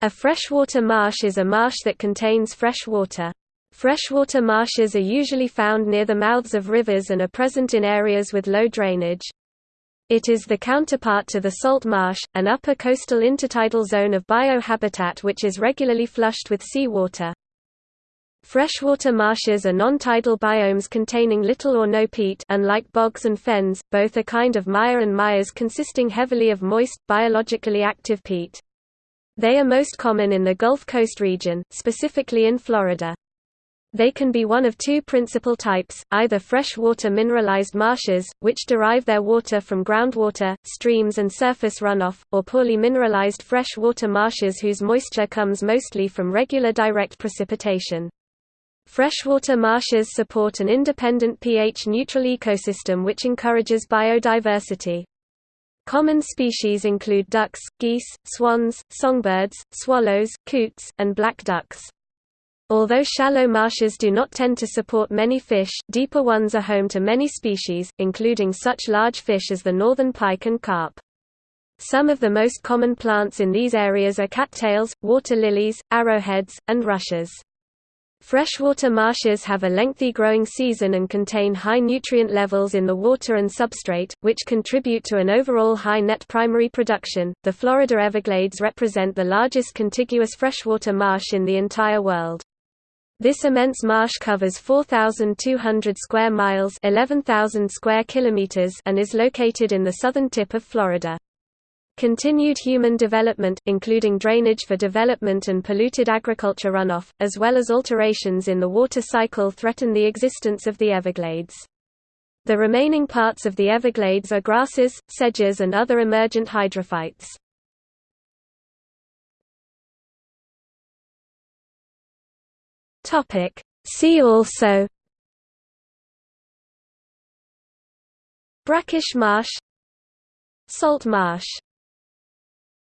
A freshwater marsh is a marsh that contains fresh water. Freshwater marshes are usually found near the mouths of rivers and are present in areas with low drainage. It is the counterpart to the salt marsh, an upper coastal intertidal zone of biohabitat which is regularly flushed with seawater. Freshwater marshes are non-tidal biomes containing little or no peat unlike bogs and fens, both a kind of mire and mires consisting heavily of moist, biologically active peat. They are most common in the Gulf Coast region, specifically in Florida. They can be one of two principal types, either freshwater mineralized marshes, which derive their water from groundwater, streams and surface runoff, or poorly mineralized freshwater marshes whose moisture comes mostly from regular direct precipitation. Freshwater marshes support an independent pH-neutral ecosystem which encourages biodiversity. Common species include ducks, geese, swans, songbirds, swallows, coots, and black ducks. Although shallow marshes do not tend to support many fish, deeper ones are home to many species, including such large fish as the northern pike and carp. Some of the most common plants in these areas are cattails, water lilies, arrowheads, and rushes. Freshwater marshes have a lengthy growing season and contain high nutrient levels in the water and substrate, which contribute to an overall high net primary production. The Florida Everglades represent the largest contiguous freshwater marsh in the entire world. This immense marsh covers 4,200 square miles 11,000 square kilometers and is located in the southern tip of Florida. Continued human development, including drainage for development and polluted agriculture runoff, as well as alterations in the water cycle threaten the existence of the Everglades. The remaining parts of the Everglades are grasses, sedges and other emergent hydrophytes. See also Brackish marsh Salt marsh